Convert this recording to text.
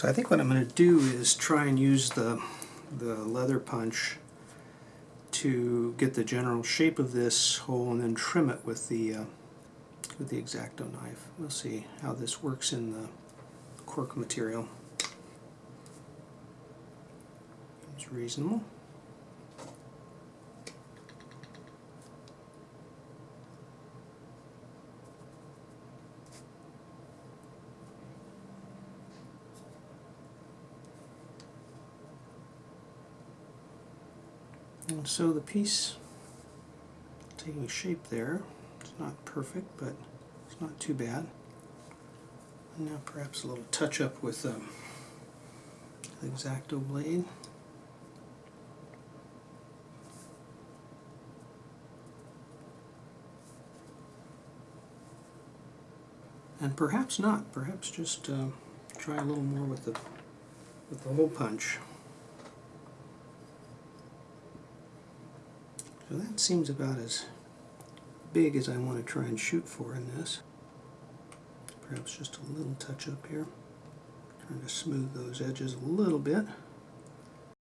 So I think what I'm going to do is try and use the, the leather punch to get the general shape of this hole and then trim it with the uh, with the X-Acto knife. We'll see how this works in the cork material. It's reasonable. And so the piece taking shape there. It's not perfect, but it's not too bad. And now perhaps a little touch up with um, the X-Acto blade. And perhaps not. Perhaps just uh, try a little more with the with the hole punch. So that seems about as big as I want to try and shoot for in this. Perhaps just a little touch up here. Trying to smooth those edges a little bit.